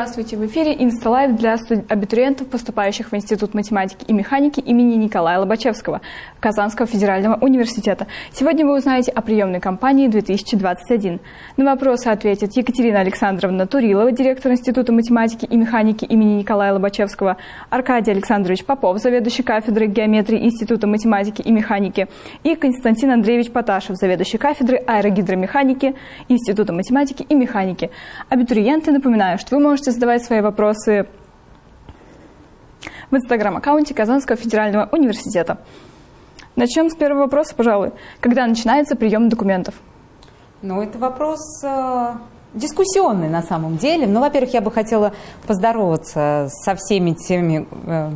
Здравствуйте! В эфире Insta Live для абитуриентов, поступающих в Институт математики и механики имени Николая Лобачевского Казанского федерального университета. Сегодня вы узнаете о приемной кампании 2021. На вопросы ответит Екатерина Александровна Турилова, директор Института математики и механики имени Николая Лобачевского, Аркадий Александрович Попов, заведующий кафедрой геометрии Института математики и механики, и Константин Андреевич Поташев, заведующий кафедрой аэрогидромеханики Института математики и механики. Абитуриенты, напоминаю, что вы можете можете задавать свои вопросы в инстаграм-аккаунте Казанского федерального университета. Начнем с первого вопроса, пожалуй. Когда начинается прием документов? Ну, это вопрос э, дискуссионный на самом деле. Ну, во-первых, я бы хотела поздороваться со всеми теми э,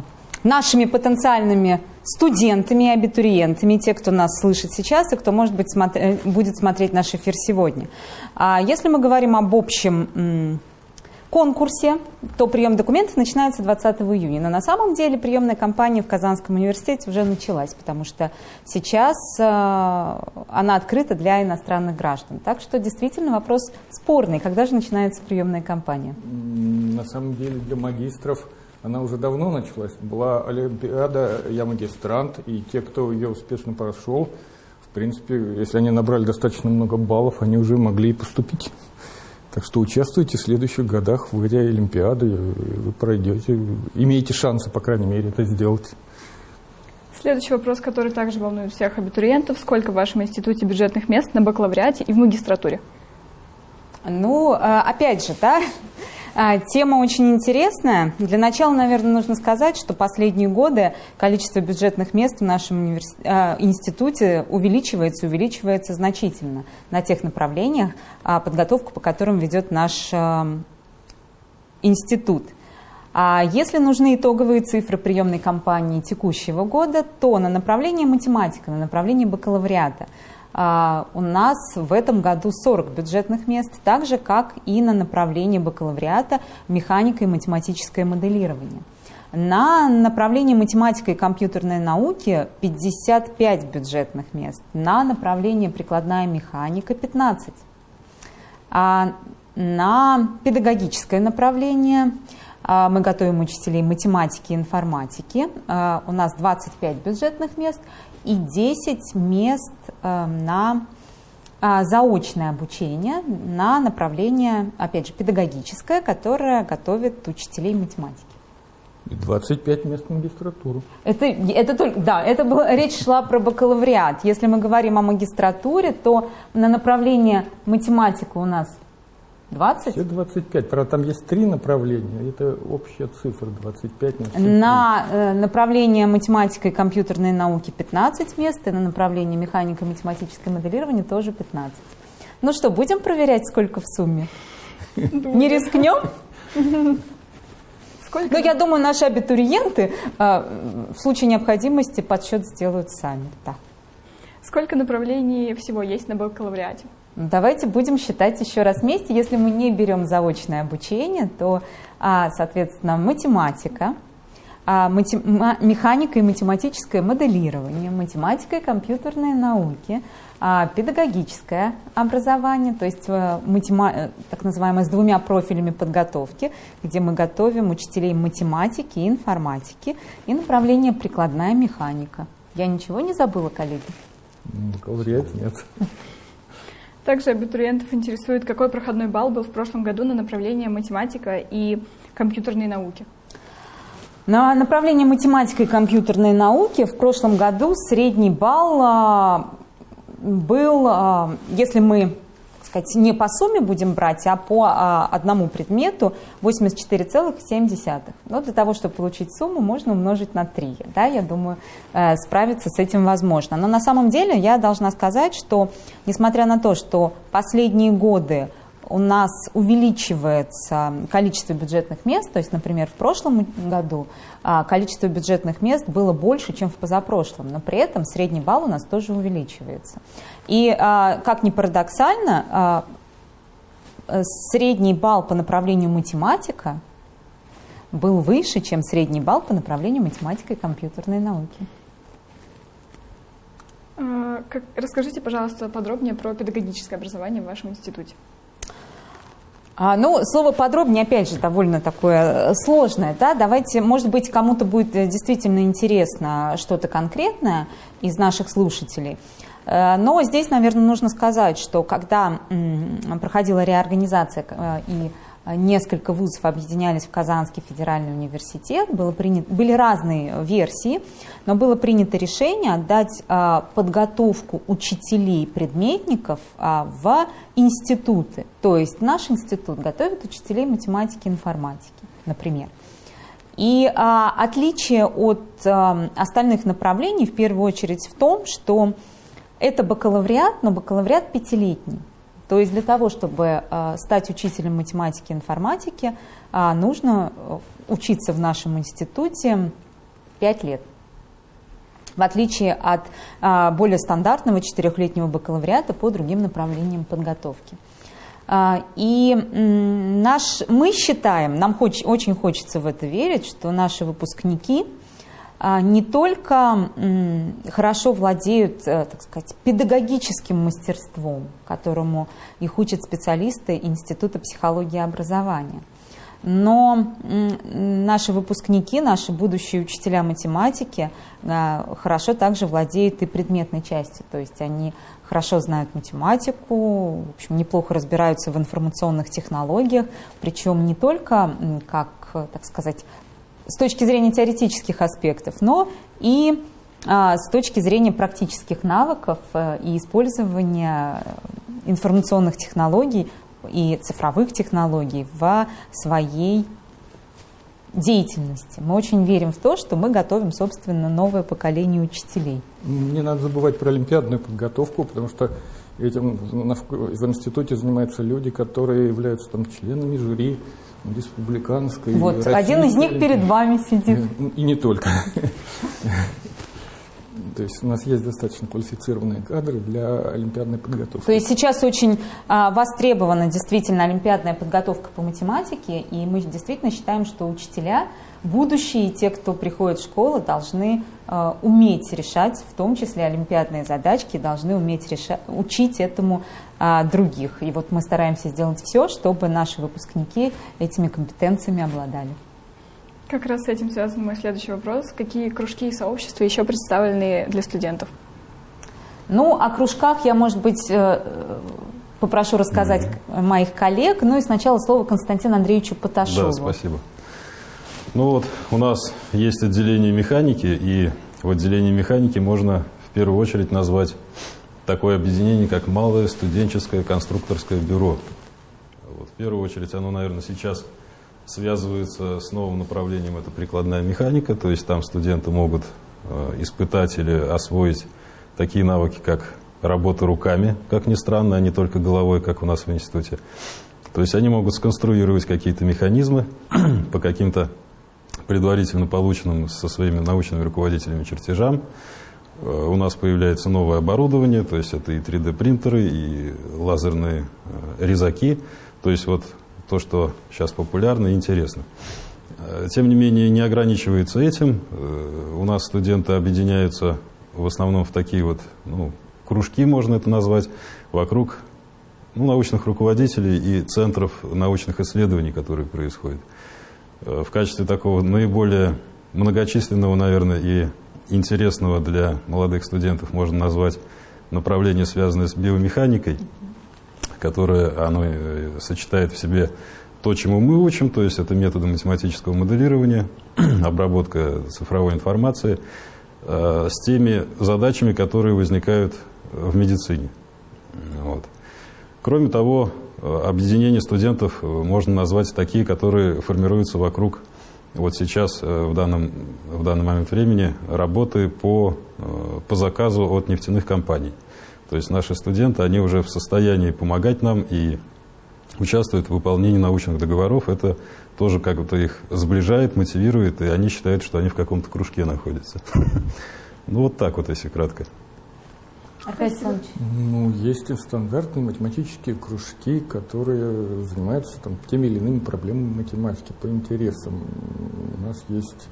нашими потенциальными студентами и абитуриентами, те, кто нас слышит сейчас и кто, может быть, смотр будет смотреть наш эфир сегодня. А если мы говорим об общем конкурсе, то прием документов начинается 20 июня. Но на самом деле приемная кампания в Казанском университете уже началась, потому что сейчас э, она открыта для иностранных граждан. Так что действительно вопрос спорный. Когда же начинается приемная кампания? На самом деле для магистров она уже давно началась. Была Олимпиада «Я магистрант», и те, кто ее успешно прошел, в принципе, если они набрали достаточно много баллов, они уже могли и поступить. Так что участвуйте в следующих годах в этой Олимпиаде, вы пройдете, имеете шансы, по крайней мере, это сделать. Следующий вопрос, который также волнует всех абитуриентов. Сколько в вашем институте бюджетных мест на бакалавриате и в магистратуре? Ну, э, опять же, да, а, тема очень интересная. Для начала, наверное, нужно сказать, что последние годы количество бюджетных мест в нашем универс... А, институте увеличивается, увеличивается значительно на тех направлениях, а, подготовку по которым ведет наш институт. А если нужны итоговые цифры приемной кампании текущего года, то на направлении математика, на направлении бакалавриата – а, у нас в этом году 40 бюджетных мест, так же, как и на направлении бакалавриата механика и математическое моделирование. На направлении математика и компьютерной науки 55 бюджетных мест, на направлении прикладная механика 15. А на педагогическое направление а, мы готовим учителей математики и информатики. А, у нас 25 бюджетных мест и 10 мест э, на а, заочное обучение на направление, опять же, педагогическое, которое готовит учителей математики. И 25 мест в магистратуру. Это, это только, да, это было, речь шла про бакалавриат. Если мы говорим о магистратуре, то на направление математика у нас 20? Все 25. Правда, там есть три направления. Это общая цифра 25 на На э, направление математика и компьютерные науки 15 мест, и на направление механика и математическое моделирование тоже 15. Ну что, будем проверять, сколько в сумме? Не рискнем? Сколько? Ну, я думаю, наши абитуриенты э, в случае необходимости подсчет сделают сами. Да. Сколько направлений всего есть на бакалавриате? Давайте будем считать еще раз вместе. Если мы не берем заочное обучение, то, а, соответственно, математика, а, механика и математическое моделирование, математика и компьютерные науки, а, педагогическое образование, то есть э, матема... так называемое с двумя профилями подготовки, где мы готовим учителей математики и информатики, и направление прикладная механика. Я ничего не забыла, коллеги? Бакалавриат нет. Также абитуриентов интересует, какой проходной балл был в прошлом году на направление математика и компьютерные науки. На направление математика и компьютерные науки в прошлом году средний балл а, был, а, если мы сказать, не по сумме будем брать, а по а, одному предмету 84,7. Но для того, чтобы получить сумму, можно умножить на 3. Да, я думаю, э, справиться с этим возможно. Но на самом деле я должна сказать, что несмотря на то, что последние годы у нас увеличивается количество бюджетных мест, то есть, например, в прошлом году а, количество бюджетных мест было больше, чем в позапрошлом, но при этом средний балл у нас тоже увеличивается. И, а, как ни парадоксально, а, средний балл по направлению математика был выше, чем средний балл по направлению математика и компьютерной науки. Расскажите, пожалуйста, подробнее про педагогическое образование в вашем институте. А, ну, слово подробнее, опять же, довольно такое э, сложное. Да? Давайте, может быть, кому-то будет э, действительно интересно что-то конкретное из наших слушателей. Э, но здесь, наверное, нужно сказать, что когда проходила реорганизация и несколько вузов объединялись в Казанский федеральный университет, было принято, были разные версии, но было принято решение отдать а, подготовку учителей-предметников а, в институты. То есть наш институт готовит учителей математики и информатики, например. И а, отличие от а, остальных направлений в первую очередь в том, что это бакалавриат, но бакалавриат пятилетний. То есть для того, чтобы э, стать учителем математики и информатики, э, нужно э, учиться в нашем институте 5 лет. В отличие от более стандартного четырехлетнего бакалавриата по другим направлениям подготовки. И наш, мы считаем, нам хоч, очень хочется в это верить, что наши выпускники – а, не только хорошо владеют, э, так сказать, педагогическим мастерством, которому их учат специалисты Института психологии и образования, но наши выпускники, наши будущие учителя математики э, хорошо также владеют и предметной частью, то есть они хорошо знают математику, в общем, неплохо разбираются в информационных технологиях, причем не только как, так сказать, с точки зрения теоретических аспектов, но и а, с точки зрения практических навыков а, и использования информационных технологий и цифровых технологий в своей деятельности. Мы очень верим в то, что мы готовим, собственно, новое поколение учителей. Не надо забывать про олимпиадную подготовку, потому что этим в институте занимаются люди, которые являются там членами жюри республиканской. Вот, один из них перед вами сидит. И не только. То есть у нас есть достаточно квалифицированные кадры для олимпиадной подготовки. То есть сейчас очень а, востребована действительно олимпиадная подготовка по математике, и мы действительно считаем, что учителя, будущие, те, кто приходит в школу, должны а, уметь решать, в том числе олимпиадные задачки, должны уметь решать, учить этому а, других. И вот мы стараемся сделать все, чтобы наши выпускники этими компетенциями обладали. Как раз с этим связан мой следующий вопрос. Какие кружки и сообщества еще представлены для студентов? Ну, о кружках я, может быть, э, попрошу рассказать mm-hmm. моих коллег. Ну и сначала слово Константину Андреевичу Поташову. Да, спасибо. Ну вот, у нас есть отделение механики, и в отделении механики можно в первую очередь назвать такое объединение, как Малое студенческое конструкторское бюро. Вот, в первую очередь оно, наверное, сейчас связывается с новым направлением, это прикладная механика, то есть там студенты могут э, испытать или освоить такие навыки, как работа руками, как ни странно, а не только головой, как у нас в институте. То есть они могут сконструировать какие-то механизмы по каким-то предварительно полученным со своими научными руководителями чертежам. Э, у нас появляется новое оборудование, то есть это и 3D-принтеры, и лазерные э, резаки. То есть вот то, что сейчас популярно и интересно. Э, тем не менее, не ограничивается этим. У нас студенты объединяются в основном в такие вот ну, кружки, можно это назвать, вокруг ну, научных руководителей и центров научных исследований, которые происходят. Э, в качестве такого наиболее многочисленного, наверное, и интересного для молодых студентов можно назвать направление, связанное с биомеханикой которое оно э, сочетает в себе то, чему мы учим, то есть это методы математического моделирования, обработка цифровой информации, э, с теми задачами, которые возникают в медицине. Вот. Кроме того, э, объединение студентов можно назвать такие, которые формируются вокруг вот сейчас, в данном, в данный момент времени, работы по, по заказу от нефтяных компаний. То есть наши студенты, они уже в состоянии помогать нам и участвуют в выполнении научных договоров. Это тоже как-то их сближает, мотивирует, и они считают, что они в каком-то кружке находятся. Ну вот так вот, если кратко. Аркадий Ну, есть и стандартные математические кружки, которые занимаются там, теми или иными проблемами математики по интересам. У нас есть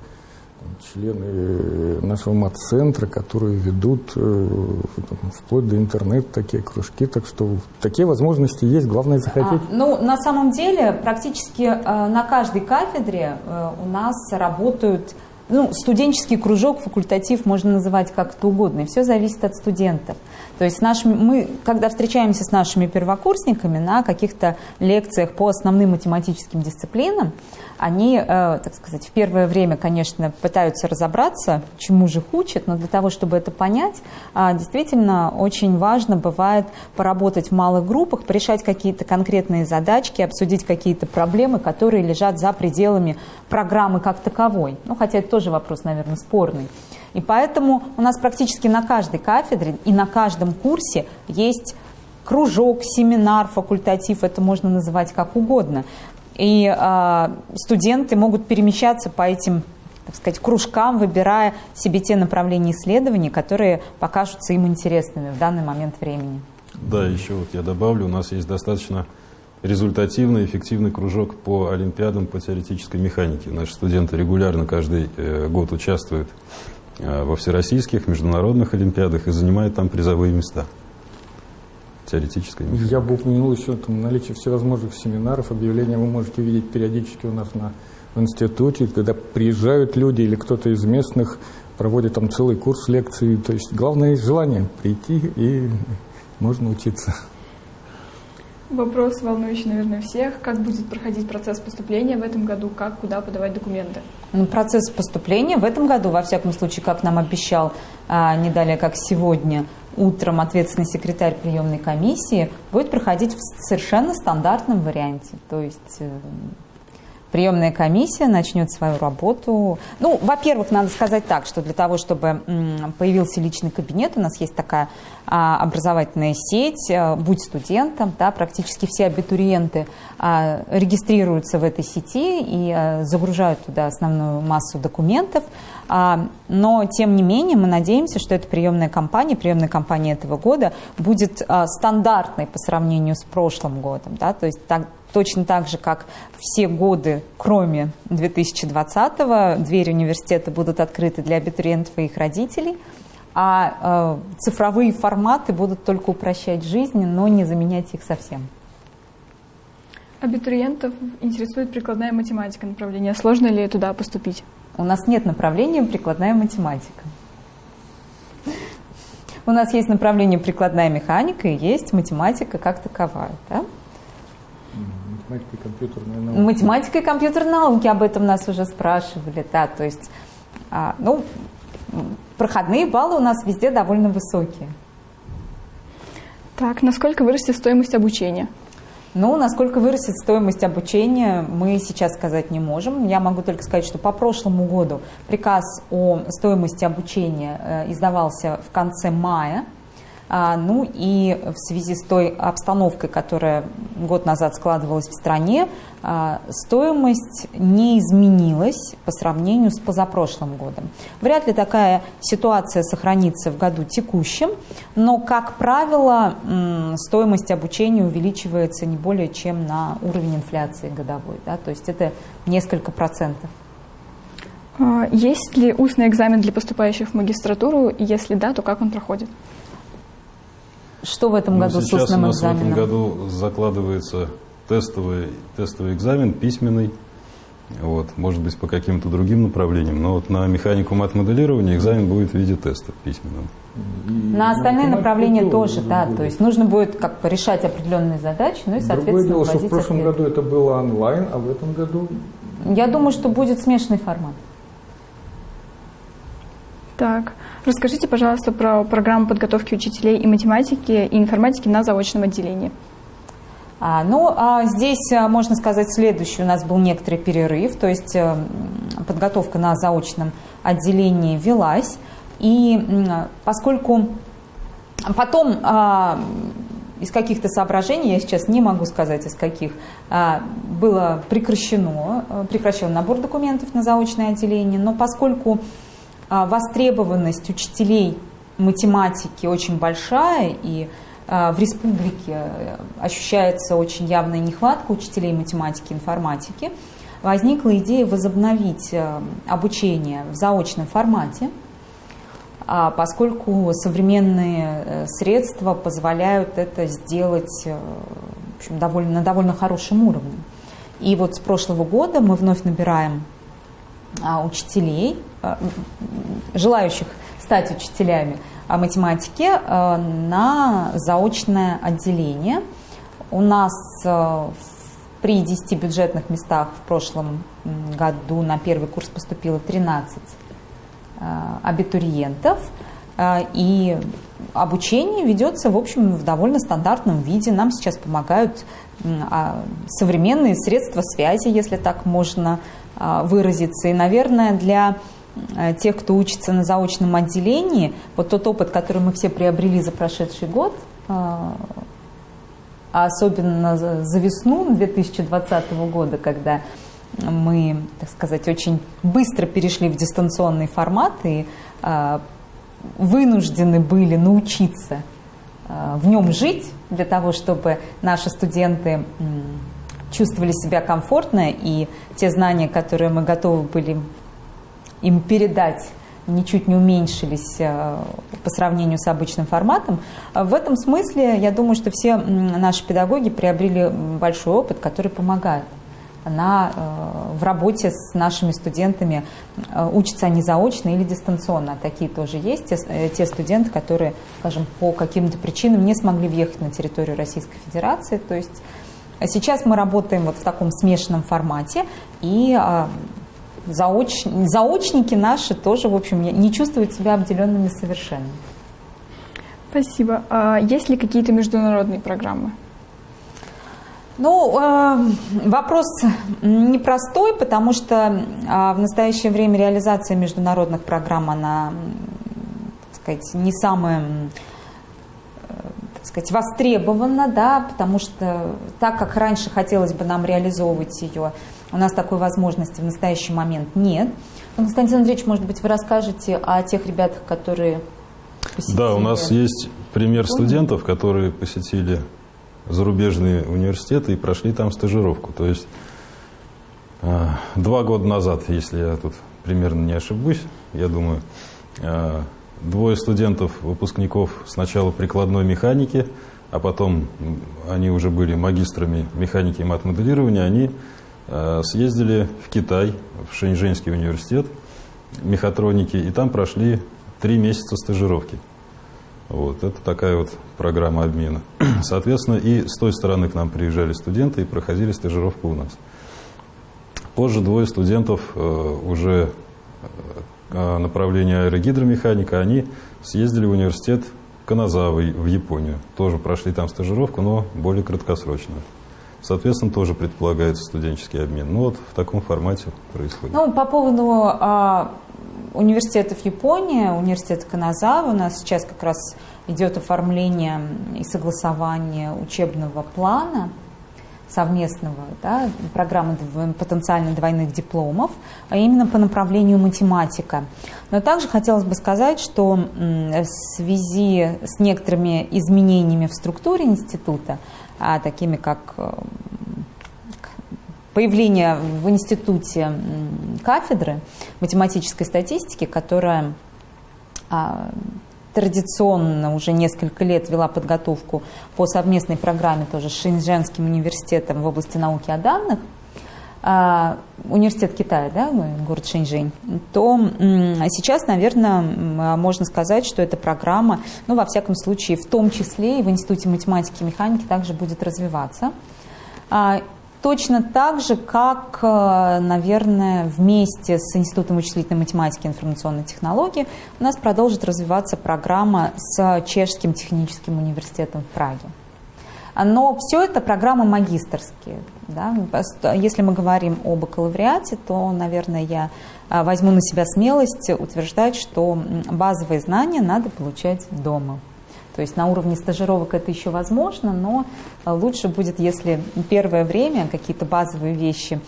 члены нашего мат-центра, которые ведут э, вплоть до интернета такие кружки. Так что такие возможности есть, главное захотеть. А, ну, на самом деле, практически э, на каждой кафедре э, у нас работают ну, студенческий кружок, факультатив можно называть как-то угодно, и все зависит от студентов. То есть наш, мы, когда встречаемся с нашими первокурсниками на каких-то лекциях по основным математическим дисциплинам, они, э, так сказать, в первое время, конечно, пытаются разобраться, чему же их учат, но для того, чтобы это понять, э, действительно очень важно бывает поработать в малых группах, порешать какие-то конкретные задачки, обсудить какие-то проблемы, которые лежат за пределами программы как таковой. Ну, хотя это тоже вопрос, наверное, спорный. И поэтому у нас практически на каждой кафедре и на каждом курсе есть кружок, семинар, факультатив, это можно называть как угодно. И э, студенты могут перемещаться по этим так сказать, кружкам, выбирая себе те направления исследований, которые покажутся им интересными в данный момент времени. Да, еще вот я добавлю, у нас есть достаточно результативный, эффективный кружок по олимпиадам по теоретической механике. Наши студенты регулярно каждый э, год участвуют во всероссийских, международных олимпиадах и занимают там призовые места теоретической механики. Я бы упомянул еще там, наличие всевозможных семинаров, объявления вы можете видеть периодически у нас на, в институте, когда приезжают люди или кто-то из местных проводит там целый курс лекций. То есть главное есть желание прийти и можно учиться. Вопрос, волнующий, наверное, всех. Как будет проходить процесс поступления в этом году? Как, куда подавать документы? Процесс поступления в этом году, во всяком случае, как нам обещал а, не далее, как сегодня, утром ответственный секретарь приемной комиссии, будет проходить в совершенно стандартном варианте. То есть э, приемная комиссия начнет свою работу. Ну, во-первых, надо сказать так, что для того, чтобы появился личный кабинет, у нас есть такая а, образовательная сеть, а, будь студентом, да, практически все абитуриенты а, регистрируются в этой сети и загружают туда основную массу документов. Но, тем не менее, мы надеемся, что эта приемная кампания, приемная кампания этого года будет стандартной по сравнению с прошлым годом. Да? То есть так, точно так же, как все годы, кроме 2020-го, двери университета будут открыты для абитуриентов и их родителей, а э, цифровые форматы будут только упрощать жизнь, но не заменять их совсем. Абитуриентов интересует прикладная математика направление. Сложно ли туда поступить? У нас нет направления прикладная математика. У нас есть направление прикладная механика и есть математика как таковая. Да? Математика и компьютерные науки. Математика и компьютерные науки, об этом нас уже спрашивали. Да, то есть, а, ну, проходные баллы у нас везде довольно высокие. Так, насколько вырастет стоимость обучения? Ну, насколько вырастет стоимость обучения, мы сейчас сказать не можем. Я могу только сказать, что по прошлому году приказ о стоимости обучения э, издавался в конце мая ну и в связи с той обстановкой, которая год назад складывалась в стране, а, стоимость не изменилась по сравнению с позапрошлым годом. Вряд ли такая ситуация сохранится в году текущем, но, как правило, стоимость обучения увеличивается не более чем на уровень инфляции годовой. Да? То есть это несколько процентов. А, есть ли устный экзамен для поступающих в магистратуру? Если да, то как он проходит? Что в этом ну, году с устным у нас экзаменом? в этом году закладывается тестовый, тестовый экзамен, письменный. Вот, может быть, по каким-то другим направлениям, но вот на механику мат-моделирования экзамен будет в виде теста письменном. На остальные направления тоже, да, будет. то есть нужно будет как бы решать определенные задачи, ну и, соответственно, Другое дело, что в прошлом ответ. году это было онлайн, а в этом году... Я думаю, что будет смешанный формат. Так, расскажите, пожалуйста, про программу подготовки учителей и математики, и информатики на заочном отделении. А, ну, а здесь а, можно сказать следующее. У нас был некоторый перерыв, то есть а, подготовка на заочном отделении велась. И поскольку потом а, из каких-то соображений, я сейчас не могу сказать из каких, а, было прекращено, прекращен набор документов на заочное отделение, но поскольку востребованность учителей математики очень большая, и а, в республике ощущается очень явная нехватка учителей математики и информатики, возникла идея возобновить э, обучение в заочном формате, а поскольку современные э, средства позволяют это сделать в общем, довольно, на довольно хорошем уровне. И вот с прошлого года мы вновь набираем а, учителей, желающих стать учителями математики на заочное отделение. У нас при 10 бюджетных местах в прошлом году на первый курс поступило 13 э, абитуриентов. И обучение ведется, в общем, в довольно стандартном виде. Нам сейчас помогают а, современные средства связи, если так можно э, выразиться. И, наверное, для тех, кто учится на заочном отделении, вот тот опыт, который мы все приобрели за прошедший год, а особенно за весну 2020 года, когда мы, так сказать, очень быстро перешли в дистанционный формат и вынуждены были научиться в нем жить для того, чтобы наши студенты э, чувствовали себя комфортно и те знания, которые мы готовы были им передать ничуть не уменьшились э, по сравнению с обычным форматом. В этом смысле, я думаю, что все наши педагоги приобрели большой опыт, который помогает на, э, в работе с нашими студентами. Э, учатся они заочно или дистанционно. Такие тоже есть. Те, те студенты, которые, скажем, по каким-то причинам не смогли въехать на территорию Российской Федерации. То есть сейчас мы работаем вот в таком смешанном формате. И заоч... заочники наши тоже, в общем, не чувствуют себя обделенными совершенно. Спасибо. А есть ли какие-то международные программы? Ну, э, вопрос непростой, потому что э, в настоящее время реализация международных программ, она, так сказать, не самая э, так сказать, востребована, да, потому что так, как раньше хотелось бы нам реализовывать ее, у нас такой возможности в настоящий момент нет. Но, Константин Андреевич, может быть, вы расскажете о тех ребятах, которые посетили... Да, у нас есть пример студентов, которые посетили зарубежные университеты и прошли там стажировку. То есть а, два года назад, если я тут примерно не ошибусь, я думаю, а, двое студентов, выпускников сначала прикладной механики, а потом они уже были магистрами механики и мат-моделирования, они Э, съездили в Китай, в Шэньчжэньский университет мехатроники, и там прошли три месяца стажировки. Вот, это такая вот программа обмена. Соответственно, и с той стороны к нам приезжали студенты и проходили стажировку у нас. Позже двое студентов э, уже э, направления аэрогидромеханика, они съездили в университет Каназавы в Японию. Тоже прошли там стажировку, но более краткосрочную. Соответственно, тоже предполагается студенческий обмен. Ну вот в таком формате происходит. Ну, по поводу а, университетов Японии, университет Каназава, у нас сейчас как раз идет оформление и согласование учебного плана совместного, да, программы потенциально двойных дипломов, а именно по направлению математика. Но также хотелось бы сказать, что в связи с некоторыми изменениями в структуре института, а такими как э, появление в институте кафедры математической статистики, которая а, традиционно уже несколько лет вела подготовку по совместной программе тоже с Шэньчжэнским университетом в области науки о данных, а, университет Китая, да, город Шэньчжэнь, то сейчас, наверное, можно сказать, что эта программа, ну, во всяком случае, в том числе и в Институте математики и механики также будет развиваться. Точно так же, как, э, наверное, вместе с Институтом вычислительной математики и информационной технологии у нас продолжит развиваться программа с Чешским техническим университетом в Праге. Но все это программы магистрские. Да? Если мы говорим о бакалавриате, то, наверное, я а, возьму на себя смелость утверждать, что базовые знания надо получать дома. То есть на уровне стажировок это еще возможно, но а, лучше будет, если первое время какие-то базовые вещи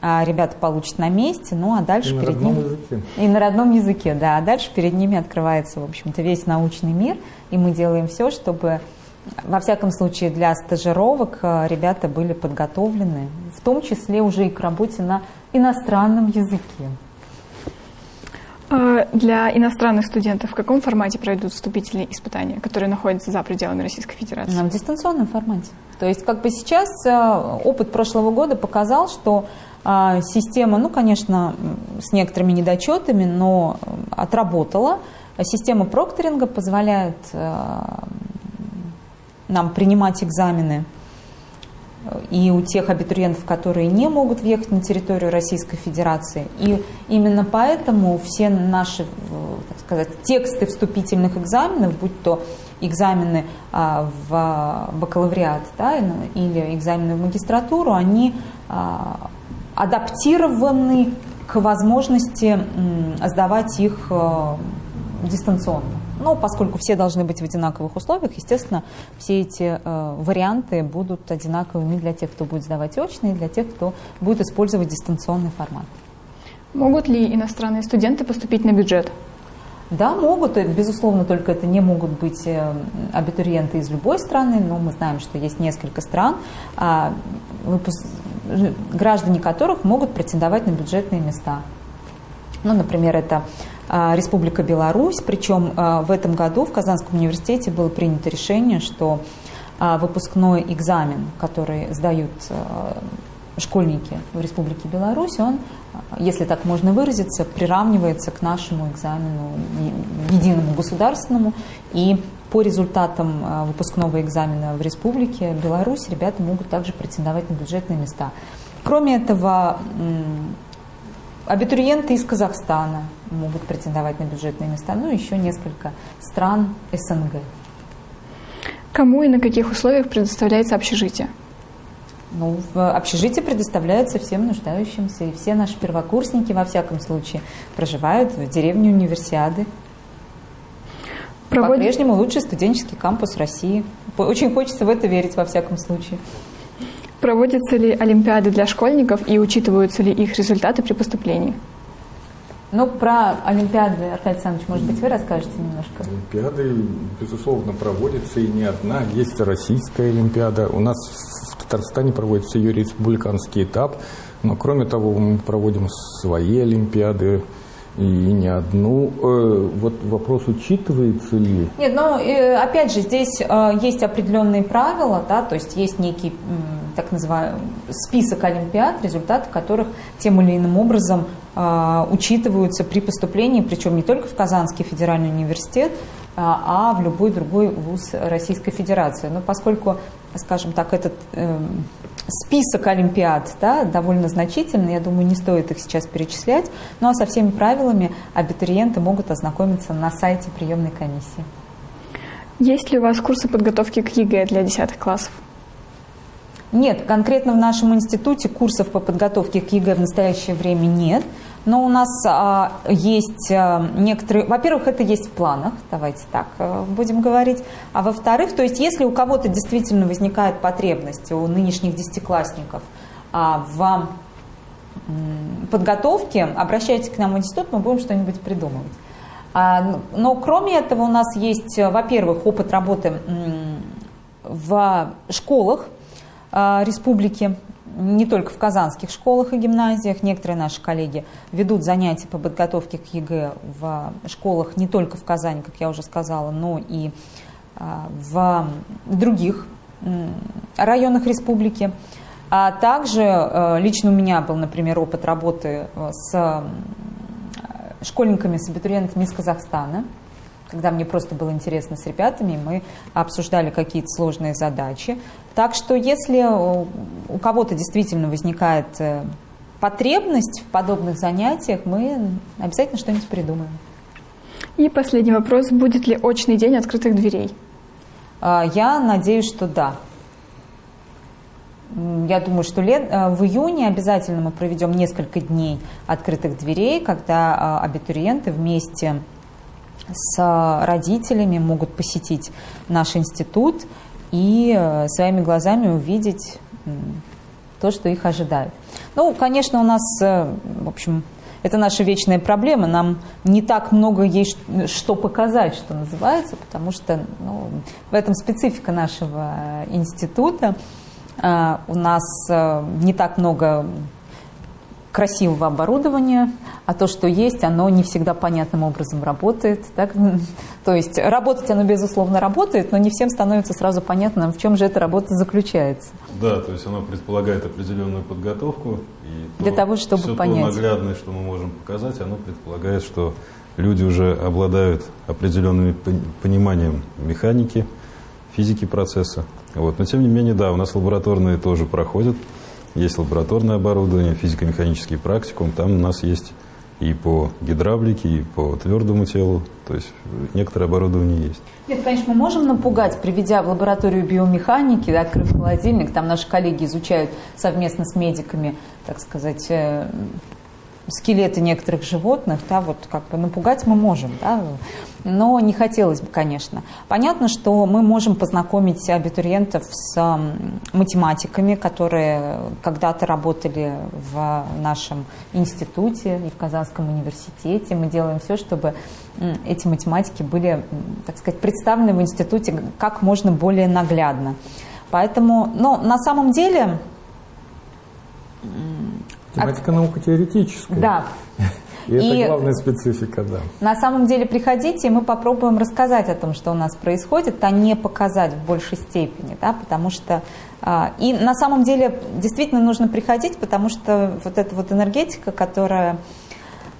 а, ребята получат на месте, ну а дальше и перед ними... Языке. И на родном языке, да. А дальше перед ними открывается, в общем-то, весь научный мир, и мы делаем все, чтобы во всяком случае, для стажировок э, ребята были подготовлены, в том числе уже и к работе на иностранном языке. А, для иностранных студентов в каком формате пройдут вступительные испытания, которые находятся за пределами Российской Федерации? В дистанционном формате. То есть как бы сейчас э, опыт прошлого года показал, что а, система, ну, конечно, с некоторыми недочетами, но отработала. Система прокторинга позволяет э, нам принимать экзамены и у тех абитуриентов, которые не могут въехать на территорию Российской Федерации. И именно поэтому все наши так сказать, тексты вступительных экзаменов, будь то экзамены а, в бакалавриат да, или экзамены в магистратуру, они а, адаптированы к возможности сдавать их а, дистанционно. Но поскольку все должны быть в одинаковых условиях, естественно, все эти э, варианты будут одинаковыми для тех, кто будет сдавать очно, и для тех, кто будет использовать дистанционный формат. Могут ли иностранные студенты поступить на бюджет? Да, могут. Безусловно, только это не могут быть э, абитуриенты из любой страны, но мы знаем, что есть несколько стран, а, граждане которых могут претендовать на бюджетные места. Ну, например, это Республика Беларусь. Причем а, в этом году в Казанском университете было принято решение, что а, выпускной экзамен, который сдают школьники в Республике Беларусь, он, если так можно выразиться, приравнивается к нашему экзамену единому государственному. И по результатам выпускного экзамена в Республике Беларусь ребята могут также претендовать на бюджетные места. Кроме этого, Абитуриенты из Казахстана могут претендовать на бюджетные места, ну еще несколько стран СНГ. Кому и на каких условиях предоставляется общежитие? Ну, общежитие предоставляется всем нуждающимся, и все наши первокурсники, во всяком случае, проживают в деревне Универсиады. Проводит... По-прежнему лучший студенческий кампус России. Очень хочется в это верить, во всяком случае. Проводятся ли олимпиады для школьников и учитываются ли их результаты при поступлении? Ну, про Олимпиады, Аркадий Александрович, может быть, вы расскажете немножко? Олимпиады, безусловно, проводятся, и не одна. Есть российская Олимпиада. У нас в Татарстане проводится ее республиканский этап. Но, кроме того, мы проводим свои Олимпиады и не одну. Э, вот вопрос учитывается ли? Нет, ну, опять же, здесь э, есть определенные правила, да, то есть есть некий так называемый список олимпиад, результаты которых тем или иным образом учитываются при поступлении, причем не только в Казанский федеральный университет, а в любой другой вуз Российской Федерации. Но поскольку, скажем так, этот список олимпиад да, довольно значительный, я думаю, не стоит их сейчас перечислять, ну а со всеми правилами абитуриенты могут ознакомиться на сайте приемной комиссии. Есть ли у вас курсы подготовки к ЕГЭ для 10 классов? Нет, конкретно в нашем институте курсов по подготовке к ЕГЭ в настоящее время нет. Но у нас а, есть а, некоторые... Во-первых, это есть в планах, давайте так а, будем говорить. А во-вторых, то есть если у кого-то действительно возникает потребность, у нынешних десятиклассников, а, в подготовке, обращайтесь к нам в институт, мы будем что-нибудь придумывать. А, но кроме этого у нас есть, во-первых, опыт работы в школах а, республики не только в казанских школах и гимназиях. Некоторые наши коллеги ведут занятия по подготовке к ЕГЭ в школах не только в Казани, как я уже сказала, но и а, в других районах республики. А также лично у меня был, например, опыт работы с школьниками, с абитуриентами из Казахстана когда мне просто было интересно с ребятами, мы обсуждали какие-то сложные задачи. Так что если у кого-то действительно возникает э, потребность в подобных занятиях, мы обязательно что-нибудь придумаем. И последний вопрос. Будет ли очный день открытых дверей? А, я надеюсь, что да. Я думаю, что лет, э, в июне обязательно мы проведем несколько дней открытых дверей, когда а, абитуриенты вместе с родителями могут посетить наш институт и э, своими глазами увидеть то, что их ожидает. Ну, конечно, у нас, э, в общем, это наша вечная проблема. Нам не так много есть что показать, что называется, потому что ну, в этом специфика нашего института. А, у нас э, не так много красивого оборудования, а то, что есть, оно не всегда понятным образом работает. Так? То есть работать оно, безусловно, работает, но не всем становится сразу понятно, в чем же эта работа заключается. Да, то есть оно предполагает определенную подготовку. И Для то, того, чтобы все понять. то наглядное, что мы можем показать, оно предполагает, что люди уже обладают определенным пониманием механики, физики процесса. Вот. Но тем не менее, да, у нас лабораторные тоже проходят. Есть лабораторное оборудование, физико-механический практикум. Там у нас есть и по гидравлике, и по твердому телу. То есть некоторое оборудование есть. Нет, конечно, мы можем напугать, приведя в лабораторию биомеханики, открыв холодильник. Там наши коллеги изучают совместно с медиками, так сказать, э, скелеты некоторых животных, да, вот как бы напугать мы можем, да, но не хотелось бы, конечно. Понятно, что мы можем познакомить абитуриентов с математиками, которые когда-то работали в нашем институте и в Казанском университете. Мы делаем все, чтобы эти математики были, так сказать, представлены в институте как можно более наглядно. Поэтому, но на самом деле Математика наука теоретическая. Да. И, и это главная специфика, да. На самом деле приходите, и мы попробуем рассказать о том, что у нас происходит, а не показать в большей степени, да, потому что а, и на самом деле действительно нужно приходить, потому что вот эта вот энергетика, которая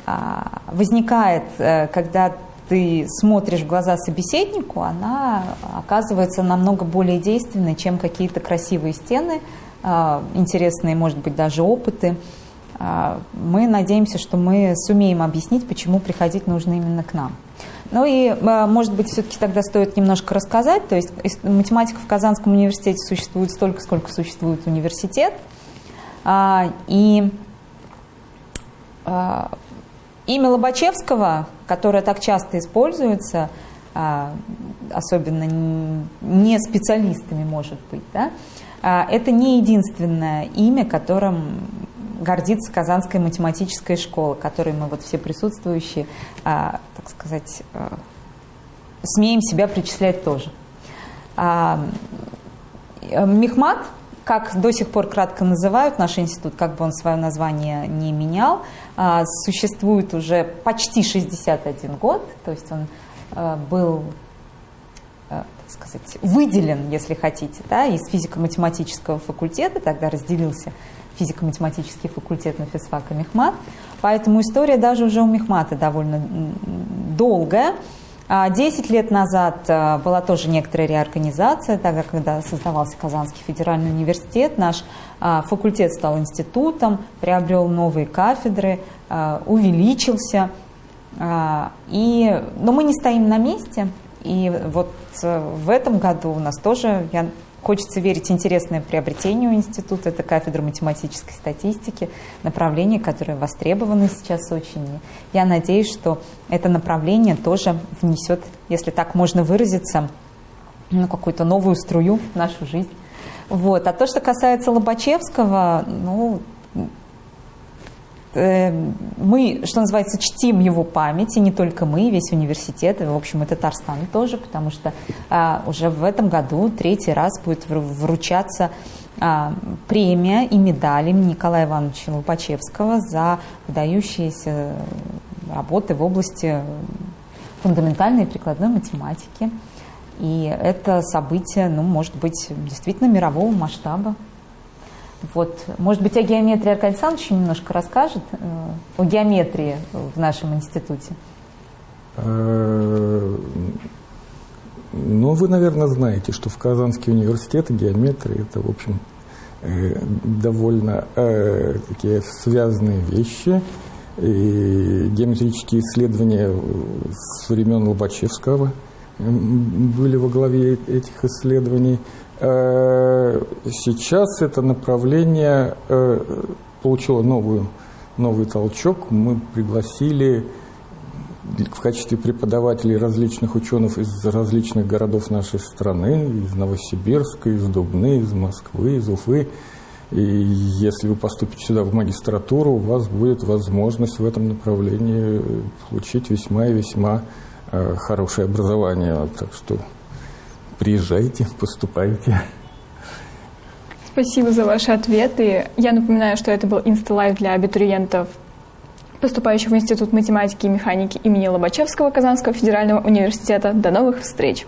а, возникает, э, когда ты смотришь в глаза собеседнику, она оказывается намного более действенной, чем какие-то красивые стены, а, интересные, может быть, даже опыты. А, мы надеемся, что мы сумеем объяснить, почему приходить нужно именно к нам. Ну и, а, может быть, все-таки тогда стоит немножко рассказать. То есть математика в Казанском университете существует столько, сколько существует университет. А, и имя Лобачевского, которое так часто используется, особенно не специалистами, может быть, да, это не единственное имя, которым гордится Казанская математическая школа, которой мы вот все присутствующие, а, так сказать, а, смеем себя причислять тоже. А, Мехмат, как до сих пор кратко называют наш институт, как бы он свое название не менял, существует уже почти 61 год, то есть он был так сказать, выделен, если хотите, да, из физико-математического факультета, тогда разделился физико-математический факультет на физфак и Мехмат. Поэтому история даже уже у Мехмата довольно долгая. А десять лет назад а, была тоже некоторая реорганизация, тогда, когда создавался Казанский федеральный университет, наш а, факультет стал институтом, приобрел новые кафедры, увеличился. И, но мы не стоим на месте, и вот в этом году у нас тоже, я Хочется верить интересное приобретение у института. Это кафедра математической статистики, направление, которое востребовано сейчас очень. Я надеюсь, что это направление тоже внесет, если так можно выразиться, ну, какую-то новую струю в нашу жизнь. Вот. А то, что касается Лобачевского, ну, Э, мы, что называется, чтим его память, и не только мы, весь университет, в общем, и Татарстан тоже, потому что а, уже в этом году третий раз будет вручаться а, премия и медаль имени Николая Ивановича Лопачевского за выдающиеся работы в области фундаментальной и прикладной математики. И это событие, ну, может быть, действительно мирового масштаба. Вот, может быть, о геометрии Аркадий Александрович немножко расскажет, э, о геометрии в нашем институте. Э, ну, вы, наверное, знаете, что в Казанский университет геометрия – это, в общем, э, довольно такие связанные вещи. И геометрические исследования с времен Лобачевского были во главе этих исследований – сейчас это направление э, получило новую, новый толчок. Мы пригласили в качестве преподавателей различных ученых из различных городов нашей страны, из Новосибирска, из Дубны, из Москвы, из Уфы. И если вы поступите сюда в магистратуру, у вас будет возможность в этом направлении получить весьма и весьма э, хорошее образование. Так что приезжайте, поступайте. Спасибо за ваши ответы. Я напоминаю, что это был Insta Live для абитуриентов, поступающих в Институт математики и механики имени Лобачевского Казанского федерального университета. До новых встреч!